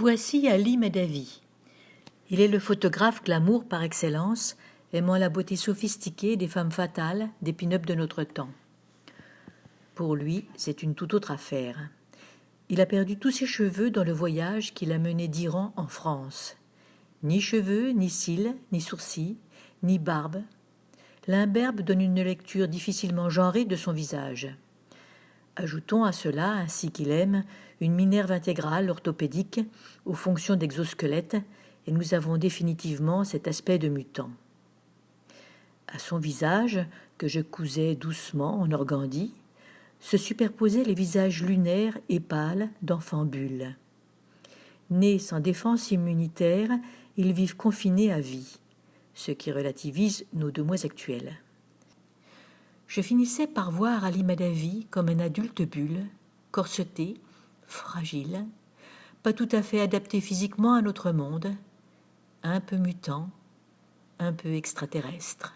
Voici Ali Medavi. Il est le photographe glamour par excellence, aimant la beauté sophistiquée des femmes fatales, des pin-up de notre temps. Pour lui, c'est une toute autre affaire. Il a perdu tous ses cheveux dans le voyage qu'il a mené d'Iran en France. Ni cheveux, ni cils, ni sourcils, ni barbe. L'imberbe donne une lecture difficilement genrée de son visage. Ajoutons à cela, ainsi qu'il aime, une minerve intégrale orthopédique aux fonctions d'exosquelette, et nous avons définitivement cet aspect de mutant. À son visage, que je cousais doucement en organdie, se superposaient les visages lunaires et pâles d'enfants bulles. Nés sans défense immunitaire, ils vivent confinés à vie, ce qui relativise nos deux mois actuels. Je finissais par voir Ali Madavi comme un adulte bulle, corseté, fragile, pas tout à fait adapté physiquement à notre monde, un peu mutant, un peu extraterrestre.